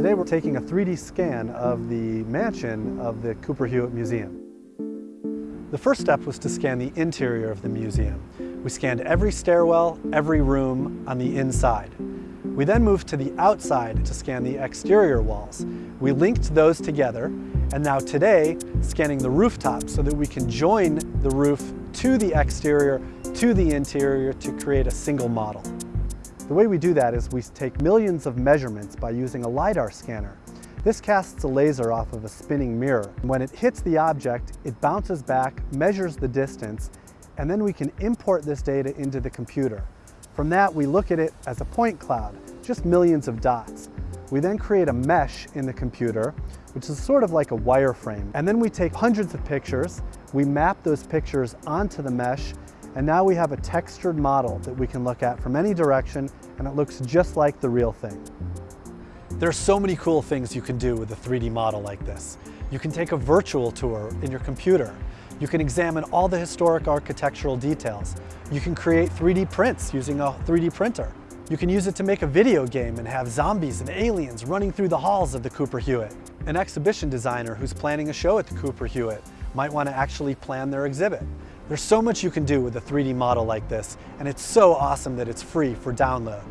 Today we're taking a 3D scan of the mansion of the Cooper Hewitt Museum. The first step was to scan the interior of the museum. We scanned every stairwell, every room on the inside. We then moved to the outside to scan the exterior walls. We linked those together, and now today, scanning the rooftop so that we can join the roof to the exterior, to the interior to create a single model. The way we do that is we take millions of measurements by using a LiDAR scanner. This casts a laser off of a spinning mirror. When it hits the object, it bounces back, measures the distance, and then we can import this data into the computer. From that, we look at it as a point cloud, just millions of dots. We then create a mesh in the computer, which is sort of like a wireframe. And then we take hundreds of pictures, we map those pictures onto the mesh, and now we have a textured model that we can look at from any direction and it looks just like the real thing. There are so many cool things you can do with a 3D model like this. You can take a virtual tour in your computer. You can examine all the historic architectural details. You can create 3D prints using a 3D printer. You can use it to make a video game and have zombies and aliens running through the halls of the Cooper Hewitt. An exhibition designer who's planning a show at the Cooper Hewitt might want to actually plan their exhibit. There's so much you can do with a 3D model like this, and it's so awesome that it's free for download.